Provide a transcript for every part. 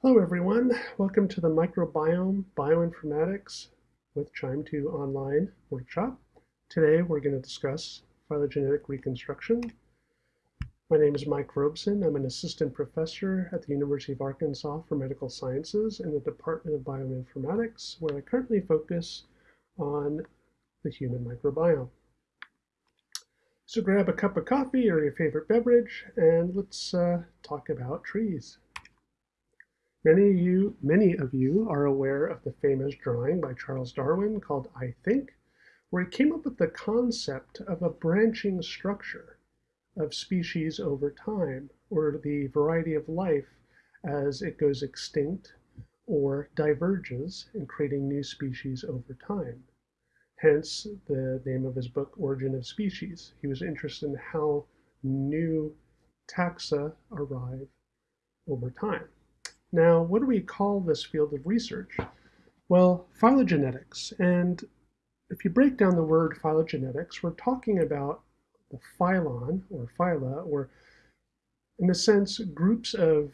Hello everyone, welcome to the Microbiome Bioinformatics with QIIME2 online workshop. Today we're going to discuss phylogenetic reconstruction. My name is Mike Robeson. I'm an assistant professor at the University of Arkansas for Medical Sciences in the Department of Bioinformatics, where I currently focus on the human microbiome. So grab a cup of coffee or your favorite beverage and let's uh, talk about trees. Many of you, many of you are aware of the famous drawing by Charles Darwin called I Think, where he came up with the concept of a branching structure of species over time, or the variety of life as it goes extinct or diverges in creating new species over time. Hence the name of his book, Origin of Species. He was interested in how new taxa arrive over time. Now, what do we call this field of research? Well, phylogenetics. And if you break down the word phylogenetics, we're talking about the phylon or phyla, or in a sense, groups of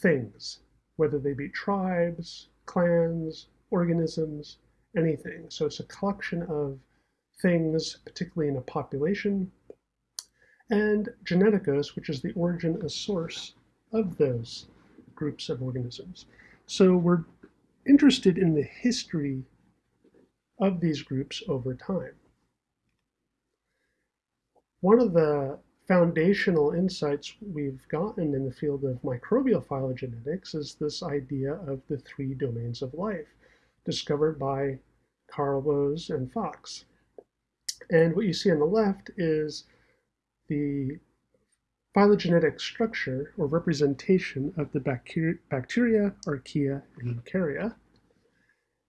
things, whether they be tribes, clans, organisms, anything. So it's a collection of things, particularly in a population, and geneticos, which is the origin, a source of those groups of organisms. So we're interested in the history of these groups over time. One of the foundational insights we've gotten in the field of microbial phylogenetics is this idea of the three domains of life discovered by Carl Woese and Fox. And what you see on the left is the phylogenetic structure or representation of the bacteria, archaea, and eukarya.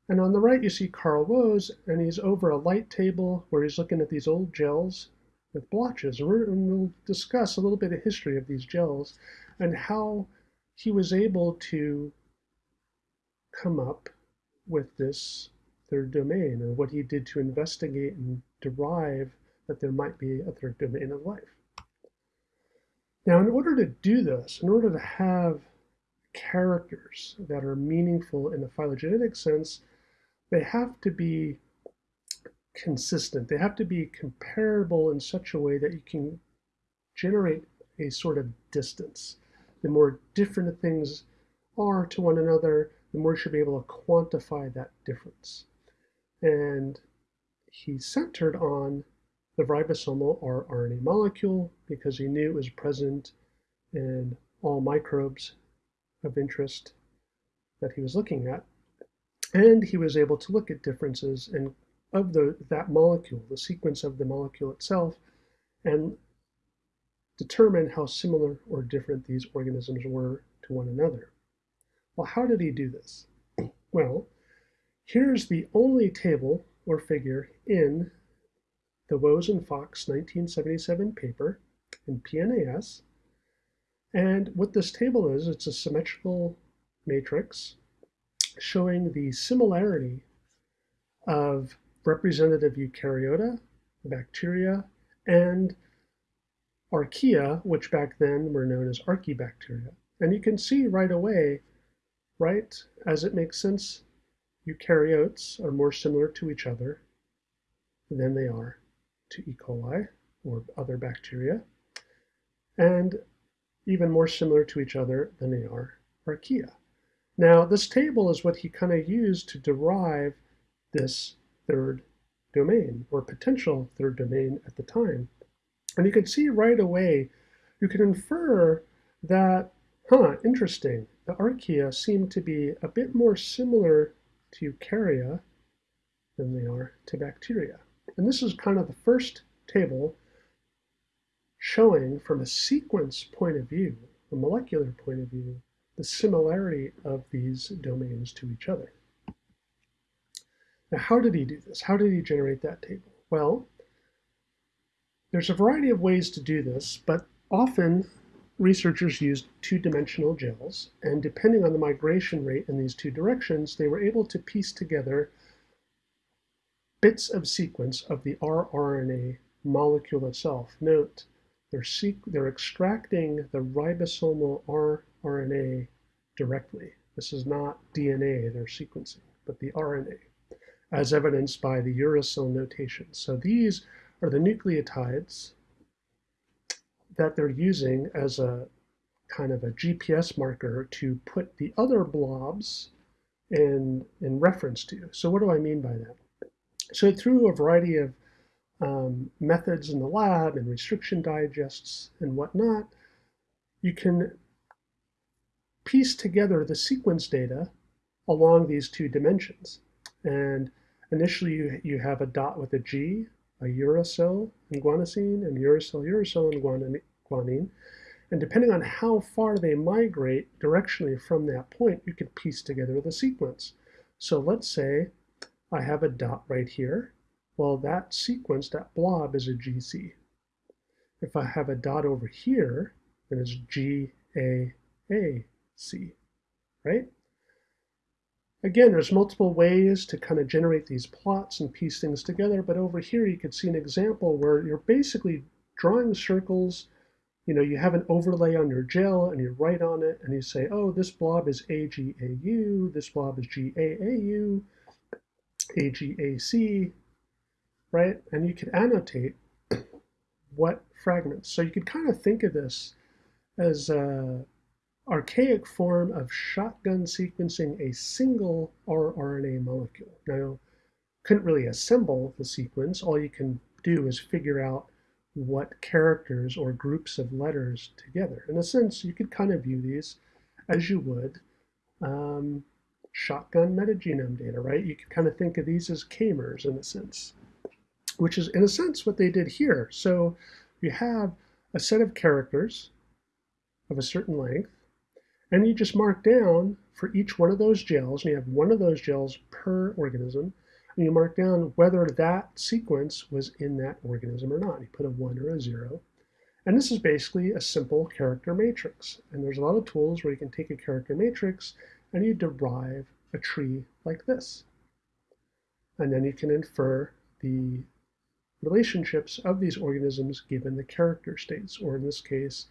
And on the right, you see Carl Woese, and he's over a light table where he's looking at these old gels with blotches. And, and we'll discuss a little bit of history of these gels and how he was able to come up with this third domain and what he did to investigate and derive that there might be a third domain of life. Now, in order to do this, in order to have characters that are meaningful in the phylogenetic sense, they have to be consistent. They have to be comparable in such a way that you can generate a sort of distance. The more different things are to one another, the more you should be able to quantify that difference and he centered on the ribosomal rRNA molecule because he knew it was present in all microbes of interest that he was looking at. And he was able to look at differences in of the, that molecule, the sequence of the molecule itself, and determine how similar or different these organisms were to one another. Well, how did he do this? Well, Here's the only table or figure in the Woese and Fox 1977 paper in PNAS. And what this table is, it's a symmetrical matrix showing the similarity of representative eukaryota, bacteria, and archaea, which back then were known as archaebacteria. And you can see right away, right, as it makes sense, Eukaryotes are more similar to each other than they are to E. coli or other bacteria, and even more similar to each other than they are archaea. Now, this table is what he kind of used to derive this third domain, or potential third domain at the time. And you can see right away, you can infer that, huh, interesting, the archaea seem to be a bit more similar to eukarya than they are to bacteria. And this is kind of the first table showing from a sequence point of view, a molecular point of view, the similarity of these domains to each other. Now, how did he do this? How did he generate that table? Well, there's a variety of ways to do this, but often researchers used two-dimensional gels, and depending on the migration rate in these two directions, they were able to piece together bits of sequence of the rRNA molecule itself. Note, they're, they're extracting the ribosomal rRNA directly. This is not DNA they're sequencing, but the RNA, as evidenced by the uracil notation. So these are the nucleotides that they're using as a kind of a GPS marker to put the other blobs in, in reference to. So what do I mean by that? So through a variety of um, methods in the lab and restriction digests and whatnot, you can piece together the sequence data along these two dimensions. And initially you, you have a dot with a G, a uracil and guanosine, and uracil, uracil, and guanine. And depending on how far they migrate directionally from that point, you can piece together the sequence. So let's say I have a dot right here. Well, that sequence, that blob is a GC. If I have a dot over here, then it's GAAC, right? Again, there's multiple ways to kind of generate these plots and piece things together, but over here you could see an example where you're basically drawing circles you know, you have an overlay on your gel and you write on it and you say, oh, this blob is AGAU, this blob is GAAU, AGAC, right? And you could annotate what fragments. So you could kind of think of this as a archaic form of shotgun sequencing a single rRNA molecule. Now, you couldn't really assemble the sequence. All you can do is figure out what characters or groups of letters together. In a sense, you could kind of view these as you would um, shotgun metagenome data, right? You can kind of think of these as k-mers in a sense, which is in a sense what they did here. So you have a set of characters of a certain length, and you just mark down for each one of those gels, and you have one of those gels per organism, and you mark down whether that sequence was in that organism or not. You put a 1 or a 0. And this is basically a simple character matrix. And there's a lot of tools where you can take a character matrix and you derive a tree like this. And then you can infer the relationships of these organisms given the character states, or in this case,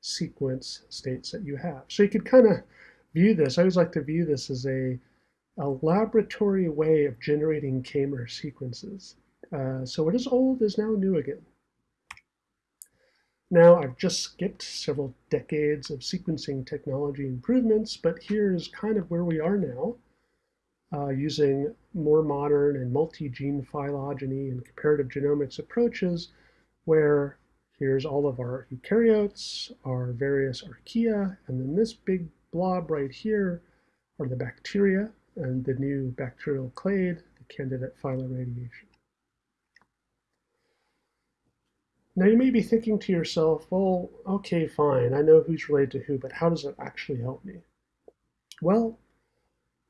sequence states that you have. So you could kind of view this, I always like to view this as a a laboratory way of generating k-mer sequences. Uh, so what is old is now new again. Now, I've just skipped several decades of sequencing technology improvements, but here's kind of where we are now, uh, using more modern and multi-gene phylogeny and comparative genomics approaches, where here's all of our eukaryotes, our various archaea, and then this big blob right here are the bacteria and the new bacterial clade, the candidate phyla radiation. Now you may be thinking to yourself, well, okay, fine, I know who's related to who, but how does it actually help me? Well,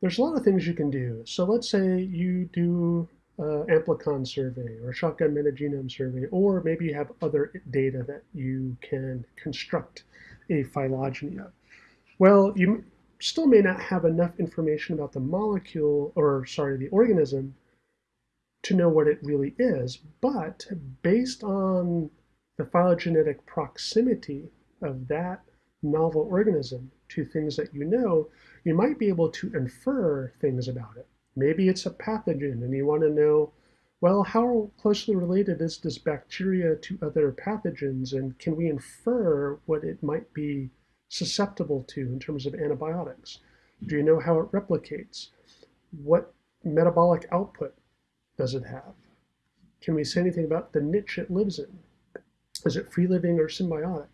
there's a lot of things you can do. So let's say you do an amplicon survey or a shotgun metagenome survey, or maybe you have other data that you can construct a phylogeny of. Well, you still may not have enough information about the molecule, or sorry, the organism, to know what it really is. But based on the phylogenetic proximity of that novel organism to things that you know, you might be able to infer things about it. Maybe it's a pathogen and you want to know, well, how closely related is this bacteria to other pathogens and can we infer what it might be susceptible to in terms of antibiotics? Do you know how it replicates? What metabolic output does it have? Can we say anything about the niche it lives in? Is it free living or symbiotic?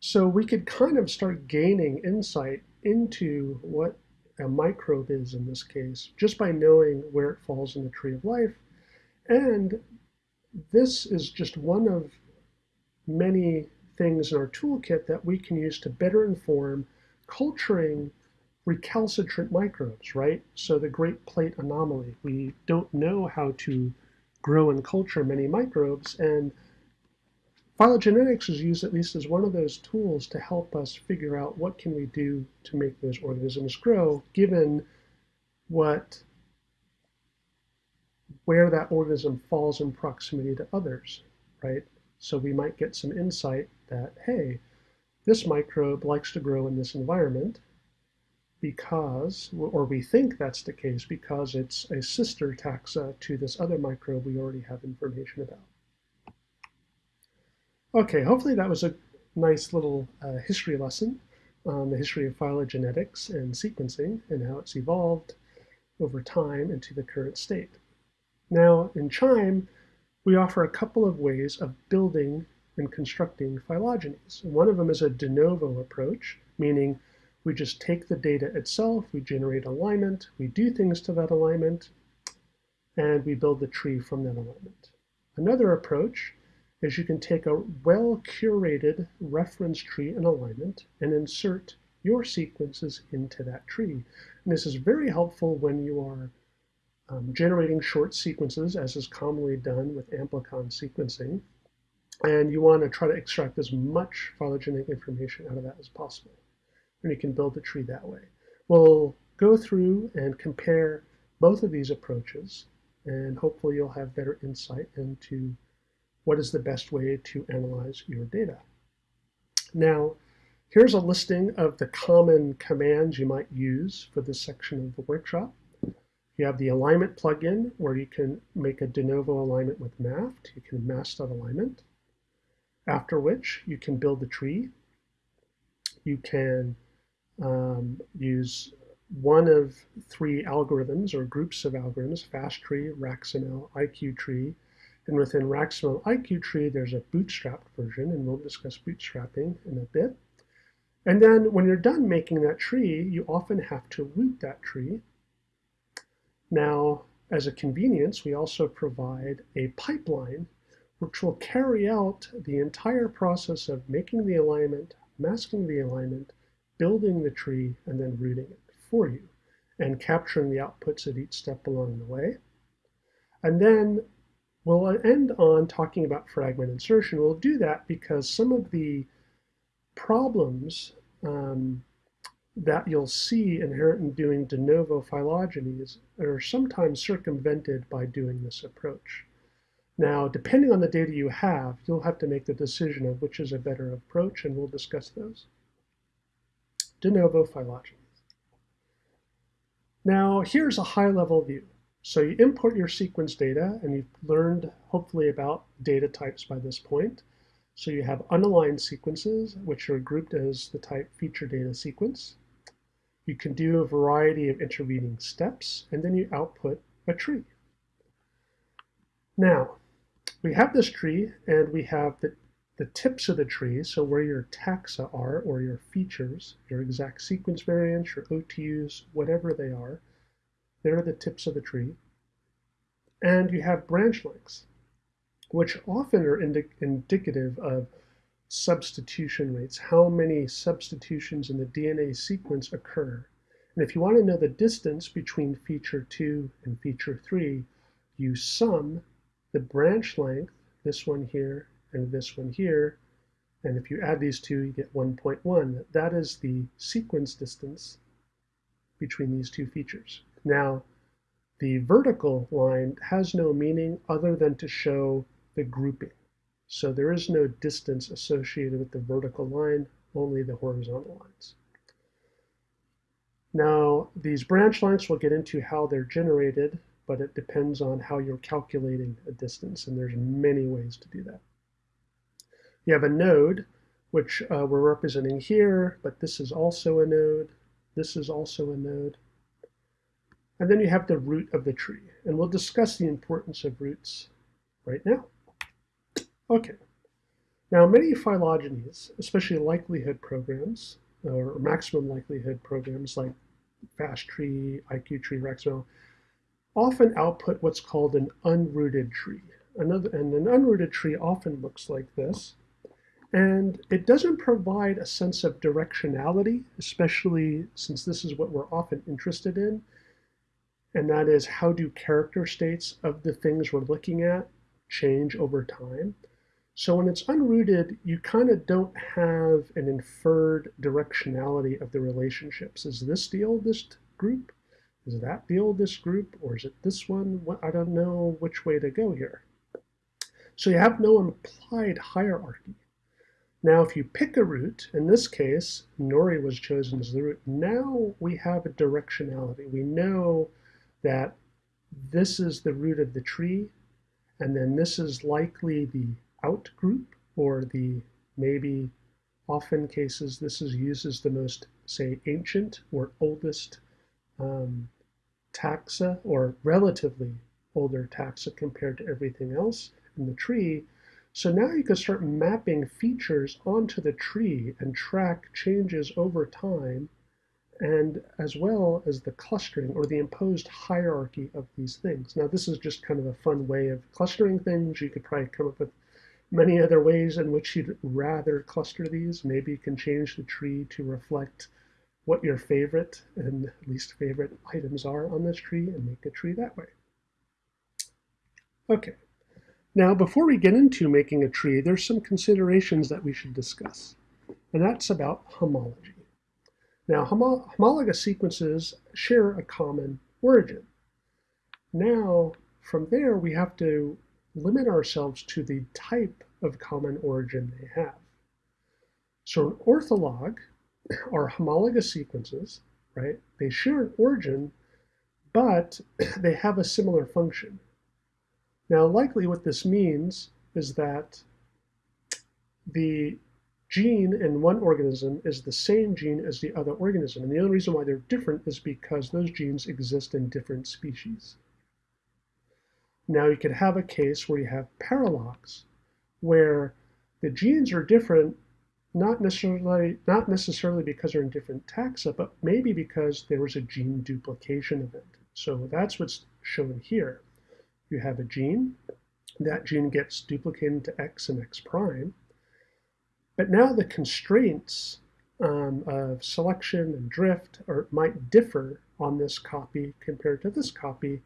So we could kind of start gaining insight into what a microbe is in this case, just by knowing where it falls in the tree of life. And this is just one of many things in our toolkit that we can use to better inform culturing recalcitrant microbes, right? So the Great Plate anomaly, we don't know how to grow and culture many microbes, and phylogenetics is used at least as one of those tools to help us figure out what can we do to make those organisms grow, given what where that organism falls in proximity to others, right? So we might get some insight that, hey, this microbe likes to grow in this environment, because, or we think that's the case because it's a sister taxa to this other microbe we already have information about. Okay, hopefully that was a nice little uh, history lesson on the history of phylogenetics and sequencing and how it's evolved over time into the current state. Now, in QIIME, we offer a couple of ways of building and constructing phylogenies. One of them is a de novo approach, meaning we just take the data itself, we generate alignment, we do things to that alignment, and we build the tree from that alignment. Another approach is you can take a well-curated reference tree and alignment and insert your sequences into that tree. And this is very helpful when you are um, generating short sequences, as is commonly done with amplicon sequencing, and you want to try to extract as much phylogenetic information out of that as possible and you can build a tree that way. We'll go through and compare both of these approaches and hopefully you'll have better insight into what is the best way to analyze your data. Now, here's a listing of the common commands you might use for this section of the workshop. You have the alignment plugin where you can make a de novo alignment with MAFFT. You can mask that alignment. After which you can build the tree. You can um, use one of three algorithms or groups of algorithms, FastTree, RAxML, IQ-tree, and within RAxML IQ-tree, there's a bootstrapped version, and we'll discuss bootstrapping in a bit. And then when you're done making that tree, you often have to root that tree. Now, as a convenience, we also provide a pipeline which will carry out the entire process of making the alignment, masking the alignment, building the tree and then rooting it for you and capturing the outputs at each step along the way. And then we'll end on talking about fragment insertion. We'll do that because some of the problems um, that you'll see inherent in doing de novo phylogenies are sometimes circumvented by doing this approach. Now, depending on the data you have, you'll have to make the decision of which is a better approach, and we'll discuss those de novo phylogenies. Now, here's a high-level view. So you import your sequence data, and you've learned, hopefully, about data types by this point. So you have unaligned sequences, which are grouped as the type feature data sequence. You can do a variety of intervening steps, and then you output a tree. Now, we have this tree, and we have the the tips of the tree, so where your taxa are, or your features, your exact sequence variants, your OTUs, whatever they are, they're the tips of the tree. And you have branch lengths, which often are indi indicative of substitution rates, how many substitutions in the DNA sequence occur. And if you want to know the distance between feature 2 and feature 3, you sum the branch length, this one here, and this one here. And if you add these two, you get 1.1. That is the sequence distance between these two features. Now, the vertical line has no meaning other than to show the grouping. So there is no distance associated with the vertical line, only the horizontal lines. Now, these branch lengths, we'll get into how they're generated, but it depends on how you're calculating a distance, and there's many ways to do that. You have a node, which uh, we're representing here, but this is also a node. This is also a node. And then you have the root of the tree. And we'll discuss the importance of roots right now. Okay. Now, many phylogenies, especially likelihood programs, or maximum likelihood programs like FastTree, IQ-tree, RAxML, often output what's called an unrooted tree. Another, and an unrooted tree often looks like this. And it doesn't provide a sense of directionality, especially since this is what we're often interested in. And that is how do character states of the things we're looking at change over time? So when it's unrooted, you kind of don't have an inferred directionality of the relationships. Is this the oldest group? Is that the oldest group? Or is it this one? I don't know which way to go here. So you have no implied hierarchy. Now, if you pick a root, in this case, Nori was chosen as the root, now we have a directionality. We know that this is the root of the tree, and then this is likely the out group, or the maybe often cases this is used as the most, say, ancient or oldest um, taxa, or relatively older taxa compared to everything else in the tree. So now you can start mapping features onto the tree and track changes over time and as well as the clustering or the imposed hierarchy of these things. Now this is just kind of a fun way of clustering things. You could probably come up with many other ways in which you'd rather cluster these. Maybe you can change the tree to reflect what your favorite and least favorite items are on this tree and make a tree that way. Okay, now, before we get into making a tree, there's some considerations that we should discuss, and that's about homology. Now, homo homologous sequences share a common origin. Now, from there, we have to limit ourselves to the type of common origin they have. So an ortholog are homologous sequences, right? They share an origin, but they have a similar function. Now, likely what this means is that the gene in one organism is the same gene as the other organism. And the only reason why they're different is because those genes exist in different species. Now you could have a case where you have paralogs, where the genes are different, not necessarily, not necessarily because they're in different taxa, but maybe because there was a gene duplication event. So that's what's shown here you have a gene. That gene gets duplicated to X and X prime. But now the constraints um, of selection and drift are, might differ on this copy compared to this copy,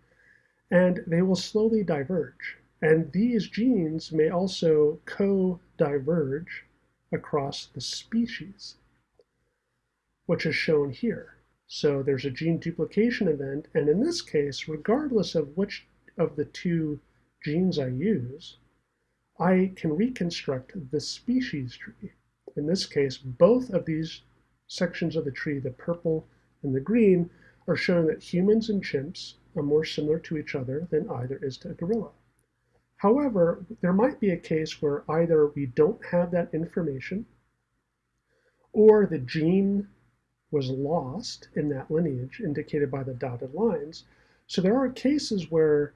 and they will slowly diverge. And these genes may also co-diverge across the species, which is shown here. So there's a gene duplication event, and in this case, regardless of which of the two genes I use, I can reconstruct the species tree. In this case, both of these sections of the tree, the purple and the green, are showing that humans and chimps are more similar to each other than either is to a gorilla. However, there might be a case where either we don't have that information or the gene was lost in that lineage indicated by the dotted lines. So there are cases where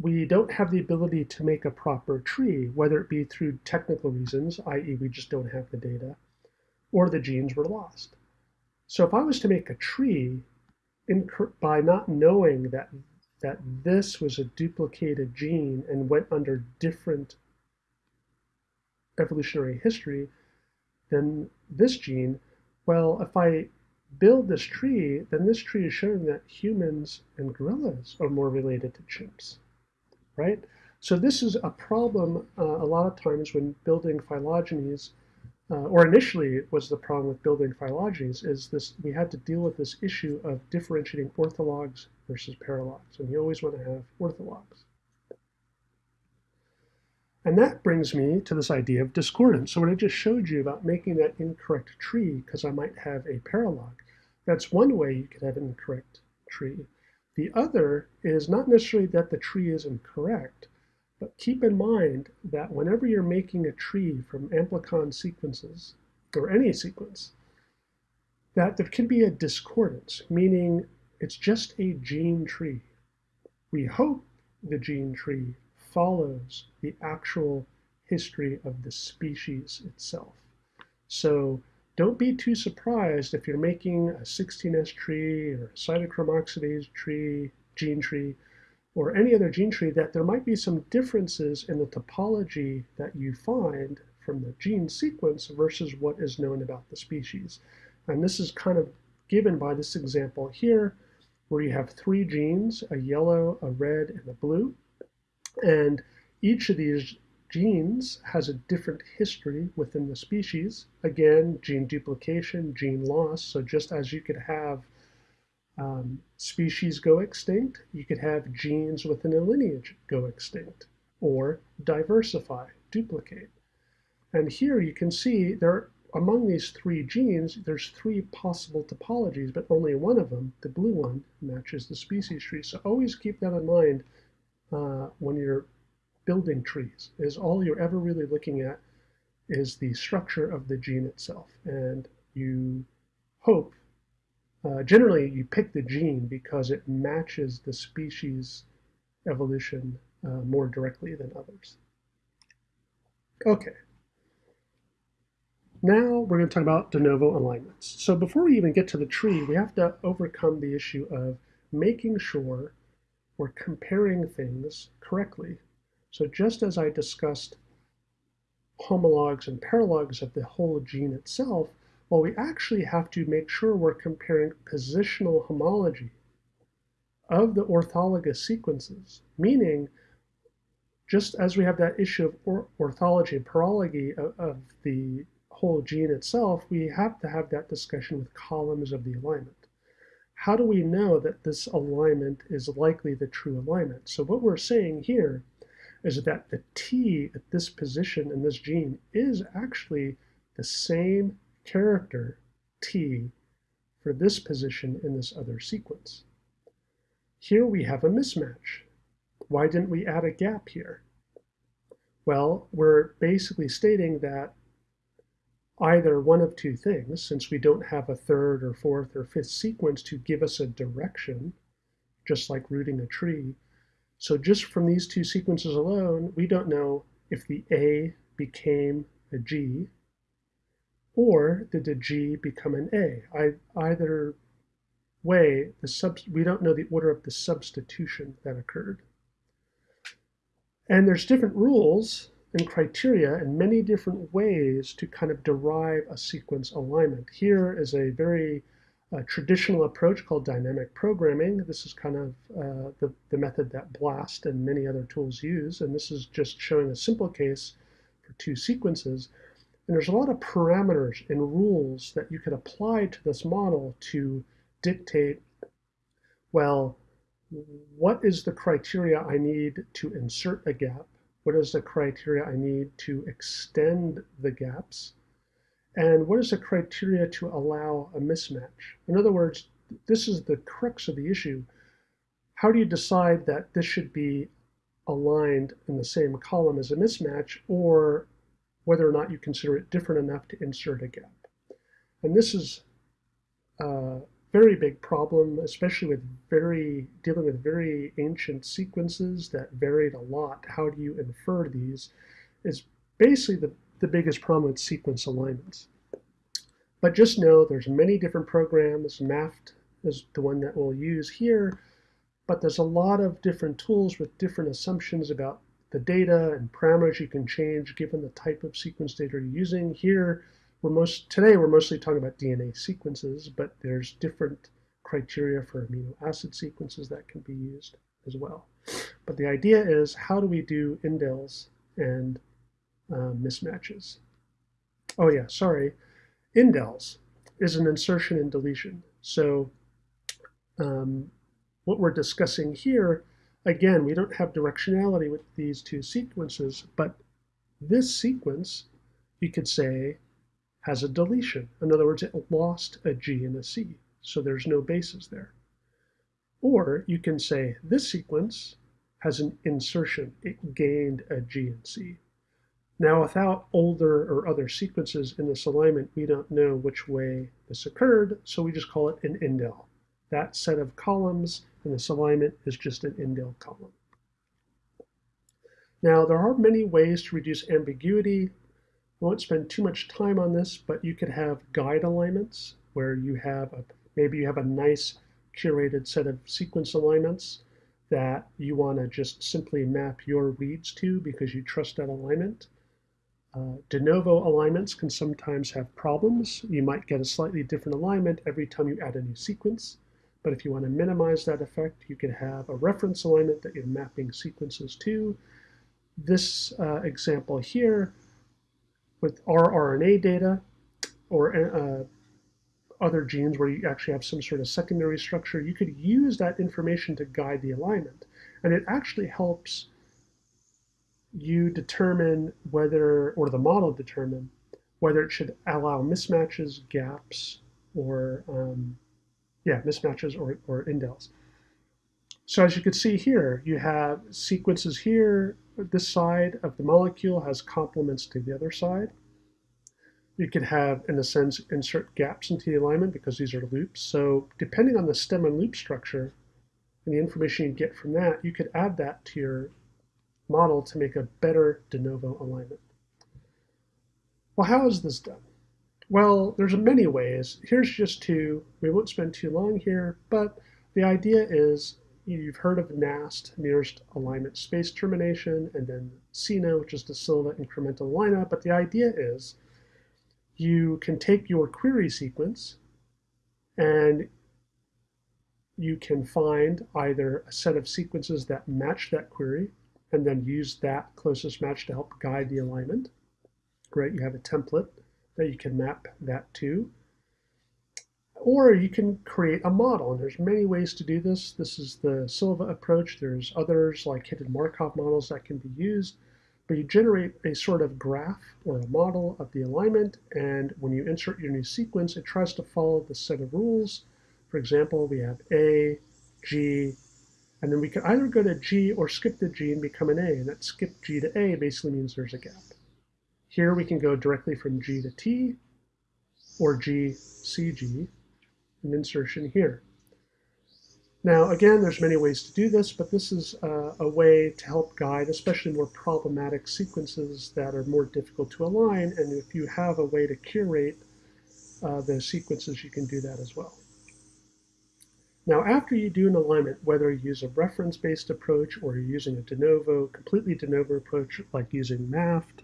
we don't have the ability to make a proper tree, whether it be through technical reasons, i.e. we just don't have the data, or the genes were lost. So if I was to make a tree by not knowing that, that this was a duplicated gene and went under different evolutionary history than this gene, well, if I build this tree, then this tree is showing that humans and gorillas are more related to chimps right? So this is a problem uh, a lot of times when building phylogenies, uh, or initially it was the problem with building phylogenies, is this we had to deal with this issue of differentiating orthologs versus paralogs, and you always want to have orthologs. And that brings me to this idea of discordance. So what I just showed you about making that incorrect tree, because I might have a paralog, that's one way you could have an incorrect tree. The other is not necessarily that the tree is incorrect, but keep in mind that whenever you're making a tree from amplicon sequences, or any sequence, that there can be a discordance, meaning it's just a gene tree. We hope the gene tree follows the actual history of the species itself. So don't be too surprised if you're making a 16S tree or a cytochrome oxidase tree, gene tree, or any other gene tree that there might be some differences in the topology that you find from the gene sequence versus what is known about the species. And this is kind of given by this example here, where you have three genes, a yellow, a red, and a blue. And each of these genes has a different history within the species. Again, gene duplication, gene loss. So just as you could have um, species go extinct, you could have genes within a lineage go extinct or diversify, duplicate. And here you can see there among these three genes, there's three possible topologies, but only one of them, the blue one, matches the species tree. So always keep that in mind uh, when you're building trees, is all you're ever really looking at is the structure of the gene itself. And you hope, uh, generally you pick the gene because it matches the species evolution uh, more directly than others. Okay. Now we're going to talk about de novo alignments. So before we even get to the tree, we have to overcome the issue of making sure we're comparing things correctly. So just as I discussed homologs and paralogs of the whole gene itself, well, we actually have to make sure we're comparing positional homology of the orthologous sequences, meaning just as we have that issue of or orthology and paralogy of, of the whole gene itself, we have to have that discussion with columns of the alignment. How do we know that this alignment is likely the true alignment? So what we're saying here is that the T at this position in this gene is actually the same character T for this position in this other sequence. Here we have a mismatch. Why didn't we add a gap here? Well, we're basically stating that either one of two things, since we don't have a third or fourth or fifth sequence to give us a direction, just like rooting a tree. So just from these two sequences alone, we don't know if the A became a G or did the G become an A. I, either way, the sub, we don't know the order of the substitution that occurred. And there's different rules and criteria and many different ways to kind of derive a sequence alignment. Here is a very uh, traditional approach called dynamic programming. This is kind of uh, the, the method that BLAST and many other tools use, and this is just showing a simple case for two sequences. And there's a lot of parameters and rules that you could apply to this model to dictate, well, what is the criteria I need to insert a gap? What is the criteria I need to extend the gaps? And what is the criteria to allow a mismatch? In other words, this is the crux of the issue. How do you decide that this should be aligned in the same column as a mismatch or whether or not you consider it different enough to insert a gap? And this is a very big problem, especially with very dealing with very ancient sequences that varied a lot. How do you infer these? Is basically the, the biggest problem with sequence alignments. But just know there's many different programs. MAFFT is the one that we'll use here, but there's a lot of different tools with different assumptions about the data and parameters you can change given the type of sequence data you're using. Here, we're most today we're mostly talking about DNA sequences, but there's different criteria for amino acid sequences that can be used as well. But the idea is how do we do indels and uh, mismatches? Oh yeah, sorry. Indels is an insertion and deletion. So um, what we're discussing here, again, we don't have directionality with these two sequences, but this sequence, you could say, has a deletion. In other words, it lost a G and a C, so there's no bases there. Or you can say this sequence has an insertion. It gained a G and C. Now, without older or other sequences in this alignment, we don't know which way this occurred, so we just call it an indel. That set of columns in this alignment is just an indel column. Now, there are many ways to reduce ambiguity I won't spend too much time on this, but you could have guide alignments where you have a, maybe you have a nice curated set of sequence alignments that you want to just simply map your reads to because you trust that alignment. Uh, de novo alignments can sometimes have problems. You might get a slightly different alignment every time you add a new sequence. But if you want to minimize that effect, you could have a reference alignment that you're mapping sequences to. This uh, example here with rRNA data or uh, other genes where you actually have some sort of secondary structure, you could use that information to guide the alignment. And it actually helps you determine whether, or the model determine, whether it should allow mismatches, gaps, or um, yeah, mismatches or, or indels. So as you can see here, you have sequences here. This side of the molecule has complements to the other side. You could have, in a sense, insert gaps into the alignment because these are loops. So depending on the stem and loop structure and the information you get from that, you could add that to your model to make a better de novo alignment. Well, how is this done? Well, there's many ways. Here's just two. We won't spend too long here, but the idea is you've heard of NAST, nearest alignment space termination, and then SINA, which is the Silva incremental aligner. But the idea is you can take your query sequence and you can find either a set of sequences that match that query and then use that closest match to help guide the alignment. Great, you have a template that you can map that to. Or you can create a model, and there's many ways to do this. This is the Silva approach. There's others like hidden Markov models that can be used. But you generate a sort of graph or a model of the alignment, and when you insert your new sequence, it tries to follow the set of rules. For example, we have A, G, and then we can either go to G or skip the G and become an A, and that skip G to A basically means there's a gap. Here we can go directly from G to T, or G, CG, an insertion here. Now, again, there's many ways to do this, but this is uh, a way to help guide, especially more problematic sequences that are more difficult to align. And if you have a way to curate uh, the sequences, you can do that as well. Now, after you do an alignment, whether you use a reference-based approach or you're using a de novo, completely de novo approach like using MAFFT,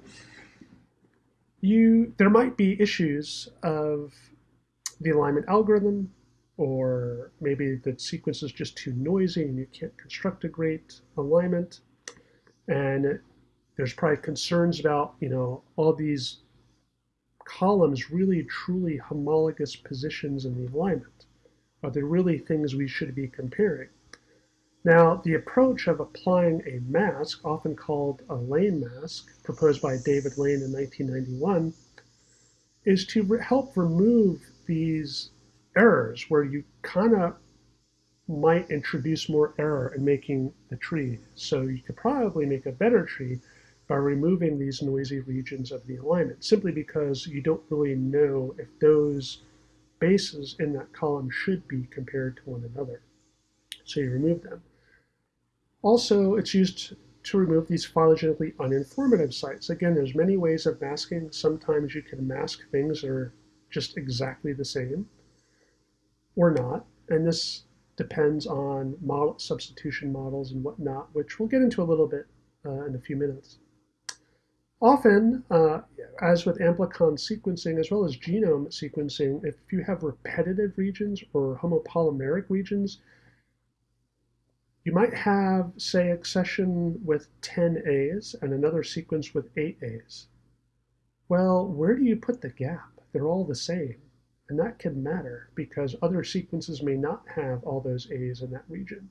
you there might be issues of the alignment algorithm, or maybe the sequence is just too noisy and you can't construct a great alignment. And there's probably concerns about, you know, all these columns really truly homologous positions in the alignment. Are there really things we should be comparing? Now, the approach of applying a mask, often called a lane mask, proposed by David Lane in 1991, is to re help remove these errors where you kind of might introduce more error in making the tree. So you could probably make a better tree by removing these noisy regions of the alignment, simply because you don't really know if those bases in that column should be compared to one another. So you remove them. Also, it's used to remove these phylogenetically uninformative sites. Again, there's many ways of masking. Sometimes you can mask things that are just exactly the same or not. And this depends on model substitution models and whatnot, which we'll get into a little bit uh, in a few minutes. Often, uh, as with amplicon sequencing as well as genome sequencing, if you have repetitive regions or homopolymeric regions, you might have, say, accession with 10 A's and another sequence with 8 A's. Well, where do you put the gap? They're all the same. And that can matter because other sequences may not have all those A's in that region.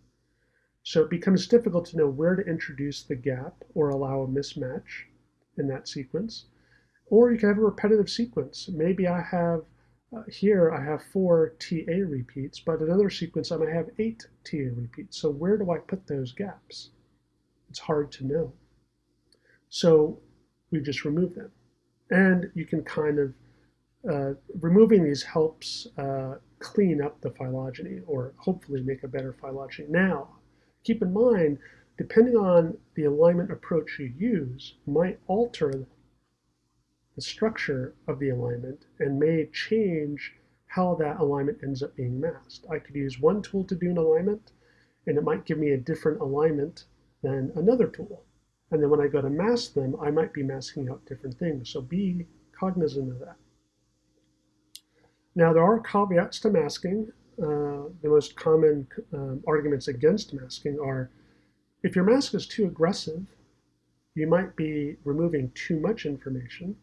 So it becomes difficult to know where to introduce the gap or allow a mismatch in that sequence. Or you can have a repetitive sequence. Maybe I have, uh, here I have four TA repeats, but another sequence I might have eight TA repeats. So where do I put those gaps? It's hard to know. So we just remove them. And you can kind of, uh, removing these helps uh, clean up the phylogeny or hopefully make a better phylogeny. Now, keep in mind, depending on the alignment approach you use, might alter the structure of the alignment and may change how that alignment ends up being masked. I could use one tool to do an alignment, and it might give me a different alignment than another tool. And then when I go to mask them, I might be masking out different things. So be cognizant of that. Now, there are caveats to masking. Uh, the most common um, arguments against masking are if your mask is too aggressive, you might be removing too much information.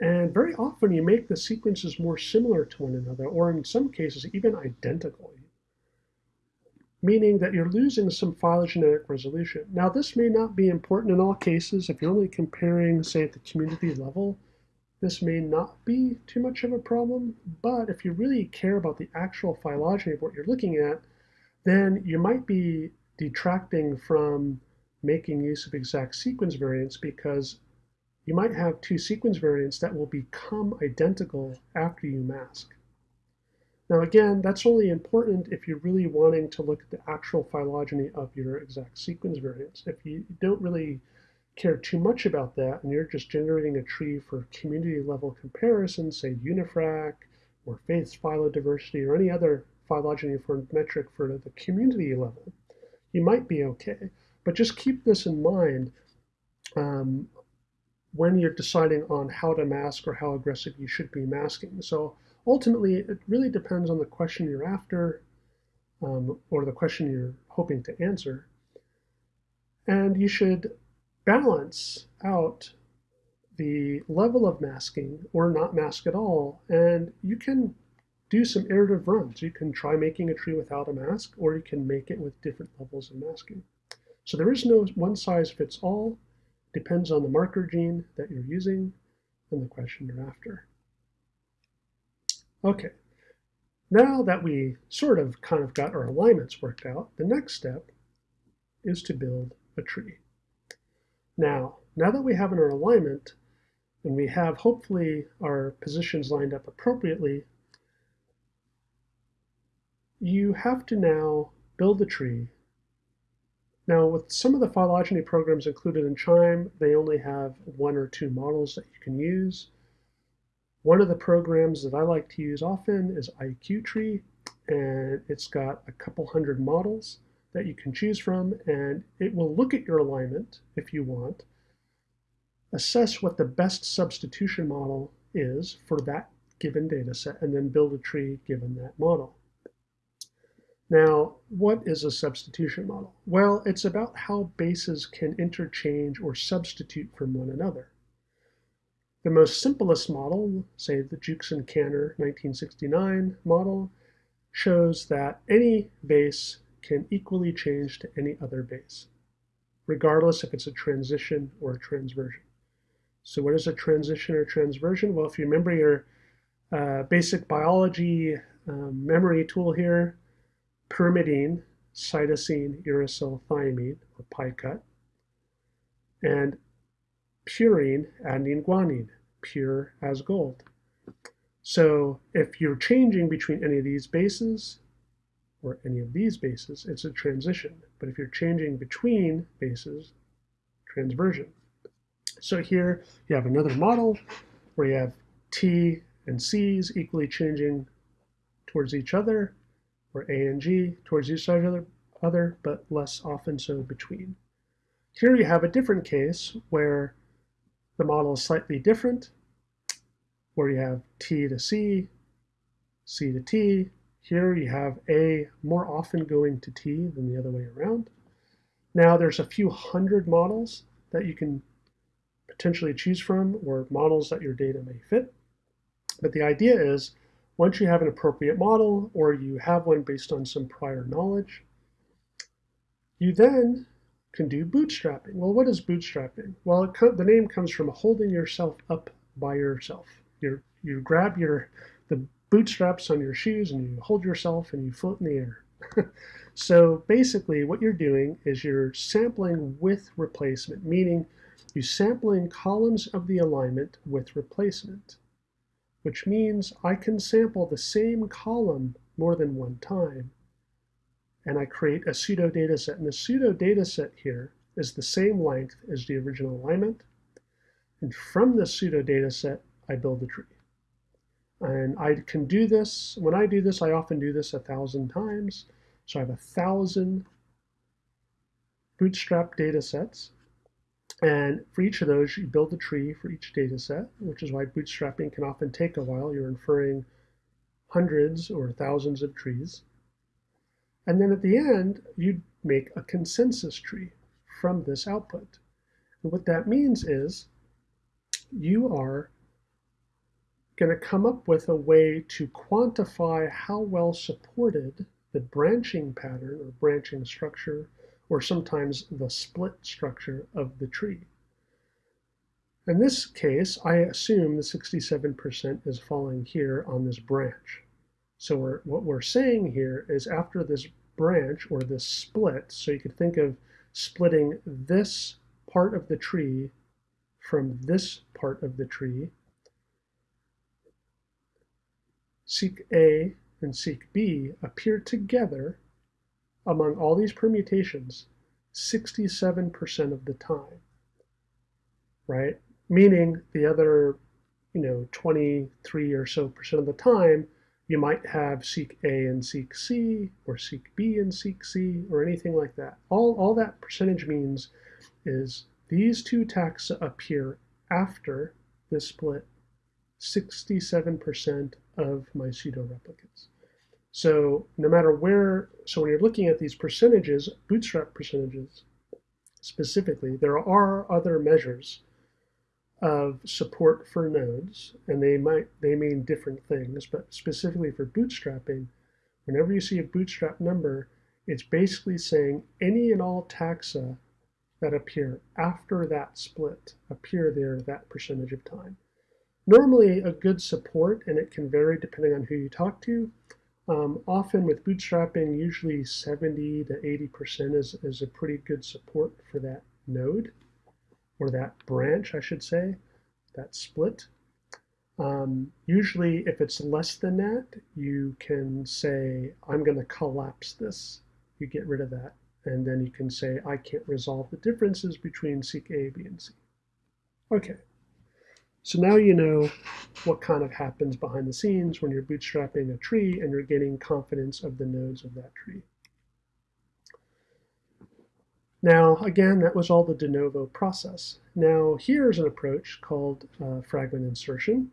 And very often you make the sequences more similar to one another, or in some cases even identical. meaning that you're losing some phylogenetic resolution. Now, this may not be important in all cases. If you're only comparing, say, at the community level, this may not be too much of a problem. But if you really care about the actual phylogeny of what you're looking at, then you might be detracting from making use of exact sequence variants because you might have two sequence variants that will become identical after you mask. Now again, that's only important if you're really wanting to look at the actual phylogeny of your exact sequence variants. If you don't really care too much about that and you're just generating a tree for community level comparison, say UniFrac or Faith's phylodiversity or any other phylogeny for metric for the community level, you might be okay. But just keep this in mind um, when you're deciding on how to mask or how aggressive you should be masking. So ultimately, it really depends on the question you're after um, or the question you're hoping to answer. And you should balance out the level of masking or not mask at all. And you can do some iterative runs. You can try making a tree without a mask, or you can make it with different levels of masking. So there is no one size fits all. Depends on the marker gene that you're using and the question you're after. Okay, now that we sort of kind of got our alignments worked out, the next step is to build a tree. Now, now that we have our alignment, and we have hopefully our positions lined up appropriately, you have to now build the tree. Now, with some of the phylogeny programs included in QIIME, they only have one or two models that you can use. One of the programs that I like to use often is IQ-Tree, and it's got a couple hundred models that you can choose from, and it will look at your alignment if you want, assess what the best substitution model is for that given data set, and then build a tree given that model. Now, what is a substitution model? Well, it's about how bases can interchange or substitute from one another. The most simplest model, say the Jukes-Cantor 1969 model, shows that any base can equally change to any other base, regardless if it's a transition or a transversion. So what is a transition or transversion? Well, if you remember your uh, basic biology um, memory tool here, pyrimidine, cytosine, uracil, thiamine, or picut, and purine, adenine, guanine, pure as gold. So if you're changing between any of these bases or any of these bases, it's a transition. But if you're changing between bases, transversion. So here you have another model where you have T and C's equally changing towards each other, or A and G towards each other, other, but less often so between. Here you have a different case where the model is slightly different, where you have T to C, C to T. Here you have A more often going to T than the other way around. Now there's a few hundred models that you can potentially choose from or models that your data may fit. But the idea is once you have an appropriate model or you have one based on some prior knowledge, you then can do bootstrapping. Well, what is bootstrapping? Well, the name comes from holding yourself up by yourself. you you grab your the bootstraps on your shoes and you hold yourself and you float in the air. so basically what you're doing is you're sampling with replacement, meaning you're sampling columns of the alignment with replacement, which means I can sample the same column more than one time and I create a pseudo data set. And the pseudo data set here is the same length as the original alignment. And from the pseudo data set, I build the tree. And I can do this, when I do this, I often do this a thousand times. So I have a thousand bootstrap data sets. And for each of those, you build a tree for each data set, which is why bootstrapping can often take a while. You're inferring hundreds or thousands of trees. And then at the end, you make a consensus tree from this output. And what that means is you are going to come up with a way to quantify how well supported the branching pattern or branching structure, or sometimes the split structure of the tree. In this case, I assume the 67% is falling here on this branch. So we're, what we're saying here is after this branch or this split, so you could think of splitting this part of the tree from this part of the tree, seek A and seek B appear together among all these permutations 67% of the time, right? Meaning the other, you know, 23 or so percent of the time, you might have seek A and seek C, or seek B and seek C, or anything like that. All, all that percentage means is these two taxa appear after this split 67% of my pseudo-replicates. So no matter where, so when you're looking at these percentages, bootstrap percentages specifically, there are other measures of support for nodes, and they might they mean different things, but specifically for bootstrapping, whenever you see a bootstrap number, it's basically saying any and all taxa that appear after that split appear there that percentage of time. Normally a good support, and it can vary depending on who you talk to, um, often with bootstrapping, usually 70 to 80% is, is a pretty good support for that node, or that branch, I should say, that split. Um, usually, if it's less than that, you can say, I'm going to collapse this. You get rid of that. And then you can say, I can't resolve the differences between seek A, B, and C. Okay. So now you know what kind of happens behind the scenes when you're bootstrapping a tree and you're getting confidence of the nodes of that tree. Now, again, that was all the de novo process. Now, here's an approach called uh, fragment insertion.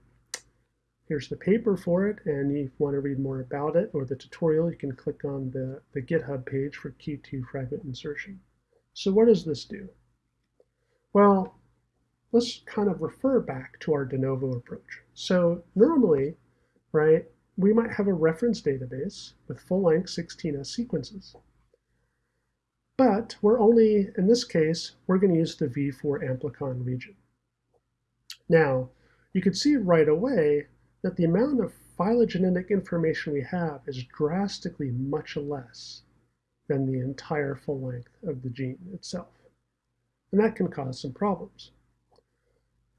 Here's the paper for it, and if you want to read more about it or the tutorial, you can click on the, the GitHub page for Q2 fragment insertion. So what does this do? Well, let's kind of refer back to our de novo approach. So normally, right, we might have a reference database with full-length 16S sequences. But we're only, in this case, we're going to use the V4 amplicon region. Now, you can see right away that the amount of phylogenetic information we have is drastically much less than the entire full length of the gene itself. And that can cause some problems.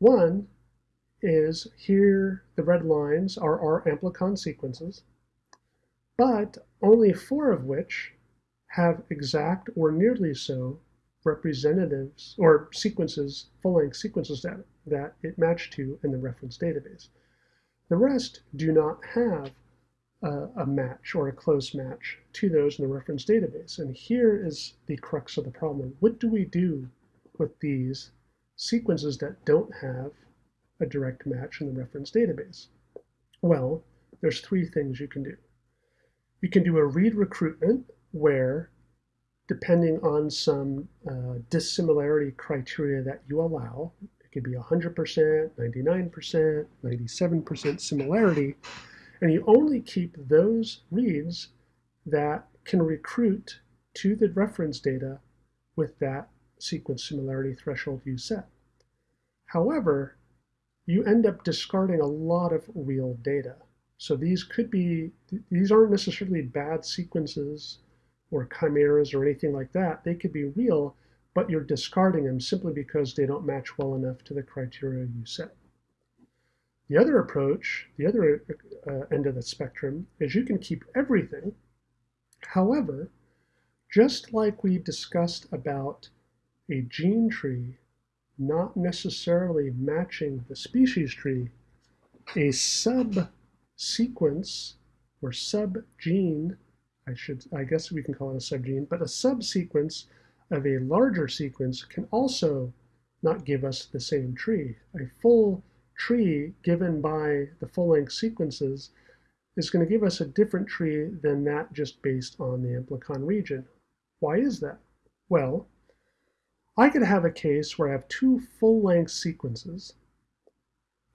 One is here the red lines are our amplicon sequences, but only four of which have exact or nearly so representatives or sequences, full-length sequences that, that it matched to in the reference database. The rest do not have a, a, match or a close match to those in the reference database. And here is the crux of the problem. What do we do with these sequences that don't have a direct match in the reference database? Well, there's three things you can do. You can do a read recruitment where, depending on some uh, dissimilarity criteria that you allow, it could be 100%, 99%, 97% similarity, and you only keep those reads that can recruit to the reference data with that sequence similarity threshold you set. However, you end up discarding a lot of real data. So these could be, these aren't necessarily bad sequences or chimeras or anything like that. They could be real, but you're discarding them simply because they don't match well enough to the criteria you set. The other approach, the other uh, end of the spectrum, is you can keep everything. However, just like we discussed about a gene tree not necessarily matching the species tree, a subsequence or subgene, I should, I guess we can call it a subgene, but a subsequence of a larger sequence can also not give us the same tree. A full tree given by the full-length sequences is going to give us a different tree than that just based on the amplicon region. Why is that? Well, I could have a case where I have two full-length sequences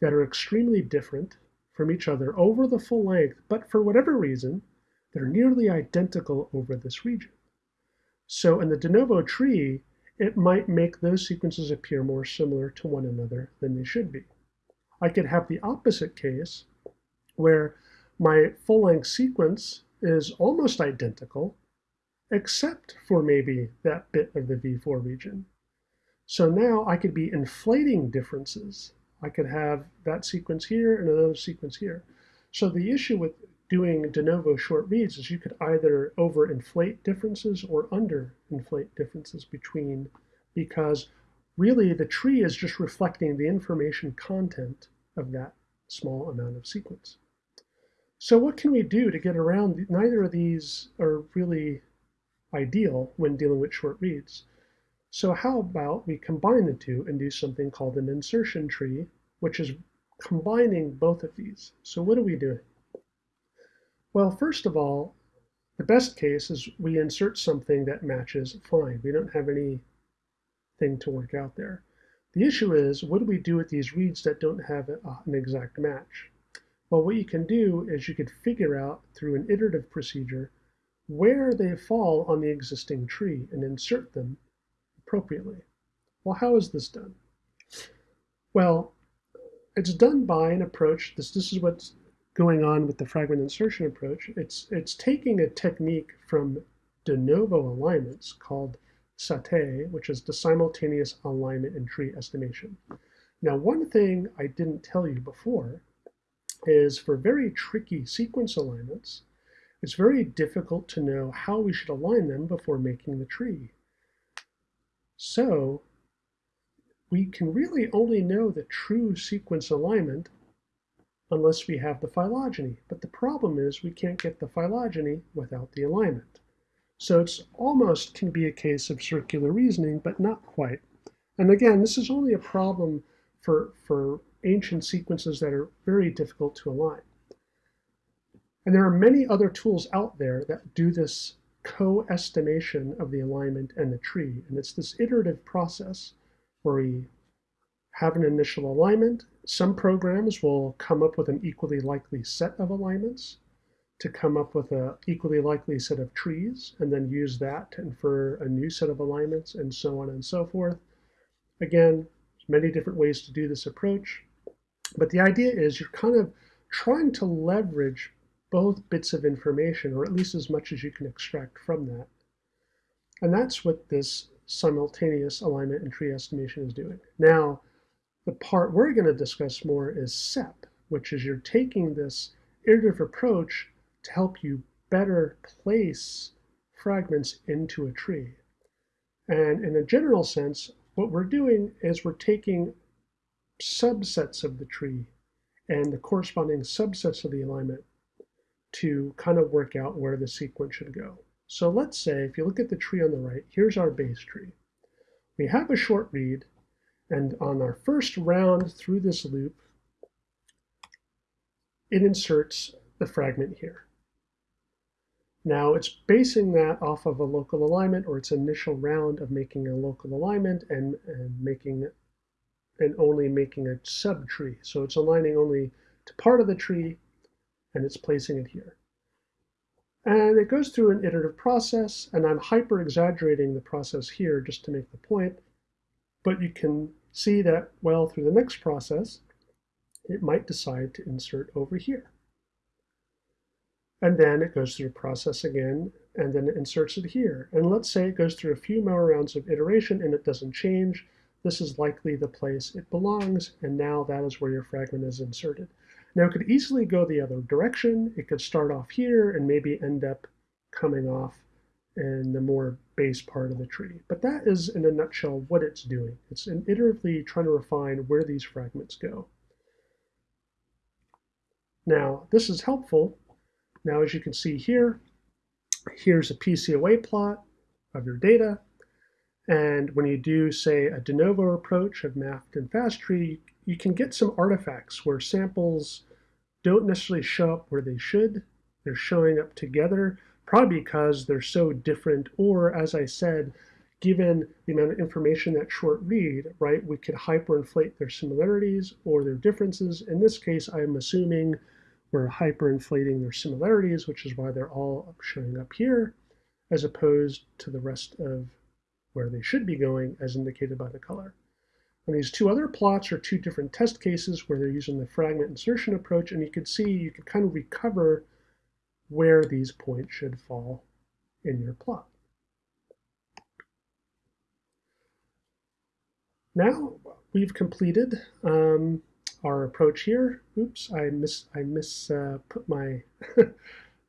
that are extremely different from each other over the full length, but for whatever reason, they're nearly identical over this region. So in the de novo tree, it might make those sequences appear more similar to one another than they should be. I could have the opposite case where my full-length sequence is almost identical, except for maybe that bit of the V4 region. So now I could be inflating differences. I could have that sequence here and another sequence here. So the issue with doing de novo short reads is you could either overinflate differences or underinflate differences between, because really the tree is just reflecting the information content of that small amount of sequence. So what can we do to get around? Neither of these are really ideal when dealing with short reads. So how about we combine the two and do something called an insertion tree, which is combining both of these. So what are we doing? Well, first of all, the best case is we insert something that matches fine. We don't have anything to work out there. The issue is, what do we do with these reads that don't have a, uh, an exact match? Well, what you can do is you could figure out through an iterative procedure where they fall on the existing tree and insert them appropriately. Well, how is this done? Well, it's done by an approach, this, this is what's going on with the fragment insertion approach. It's, it's taking a technique from de novo alignments called SATE, which is the simultaneous alignment and tree estimation. Now, one thing I didn't tell you before is for very tricky sequence alignments, it's very difficult to know how we should align them before making the tree. So we can really only know the true sequence alignment unless we have the phylogeny. But the problem is we can't get the phylogeny without the alignment. So it's almost can be a case of circular reasoning, but not quite. And again, this is only a problem for, for ancient sequences that are very difficult to align. And there are many other tools out there that do this co-estimation of the alignment and the tree. And it's this iterative process where we have an initial alignment. Some programs will come up with an equally likely set of alignments to come up with an equally likely set of trees and then use that to infer a new set of alignments and so on and so forth. Again, many different ways to do this approach. But the idea is you're kind of trying to leverage both bits of information, or at least as much as you can extract from that. And that's what this simultaneous alignment and tree estimation is doing. Now, the part we're going to discuss more is SEPP, which is you're taking this iterative approach to help you better place fragments into a tree. And in a general sense, what we're doing is we're taking subsets of the tree and the corresponding subsets of the alignment to kind of work out where the sequence should go. So let's say, if you look at the tree on the right, here's our base tree. We have a short read and on our first round through this loop, it inserts the fragment here. Now it's basing that off of a local alignment or its initial round of making a local alignment and, and making and only making a subtree. So it's aligning only to part of the tree and it's placing it here. And it goes through an iterative process, and I'm hyper exaggerating the process here just to make the point, but you can see that, well, through the next process, it might decide to insert over here. And then it goes through the process again, and then it inserts it here. And let's say it goes through a few more rounds of iteration and it doesn't change. This is likely the place it belongs, and now that is where your fragment is inserted. Now it could easily go the other direction. It could start off here and maybe end up coming off in the more base part of the tree. But that is, in a nutshell, what it's doing. It's iteratively trying to refine where these fragments go. Now, this is helpful. Now, as you can see here, here's a PCOA plot of your data. And when you do, say, a de novo approach of MAFFT and FastTree, you can get some artifacts where samples don't necessarily show up where they should. They're showing up together probably because they're so different, or as I said, given the amount of information that short read, right, we could hyperinflate their similarities or their differences. In this case, I'm assuming we're hyperinflating their similarities, which is why they're all showing up here, as opposed to the rest of where they should be going as indicated by the color. And these two other plots are two different test cases where they're using the fragment insertion approach, and you can see you can kind of recover where these points should fall in your plot. Now we've completed um, our approach here. Oops, I miss I miss uh, put my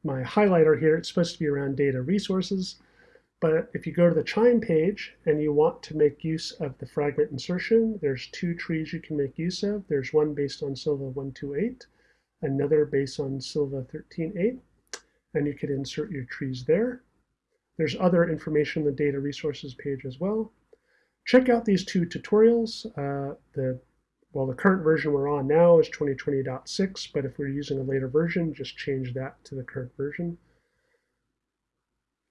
my highlighter here. It's supposed to be around data resources. But if you go to the QIIME page and you want to make use of the fragment insertion, there's two trees you can make use of. There's one based on Silva 128, another based on Silva 13.8, and you can insert your trees there. There's other information in the data resources page as well. Check out these two tutorials. Uh, the well, the current version we're on now is 2020.6, but if we're using a later version, just change that to the current version.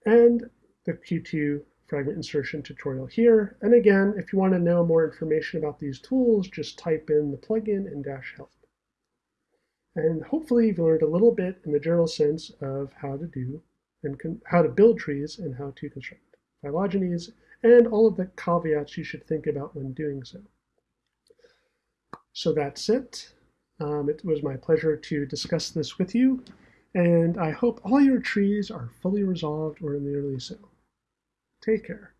And the Q2 fragment insertion tutorial here. And again, if you want to know more information about these tools, just type in the plugin and dash help. And hopefully you've learned a little bit in the general sense of how to do and how to build trees and how to construct phylogenies and all of the caveats you should think about when doing so. So that's it. Um, it was my pleasure to discuss this with you, and I hope all your trees are fully resolved or nearly so. Take care.